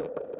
you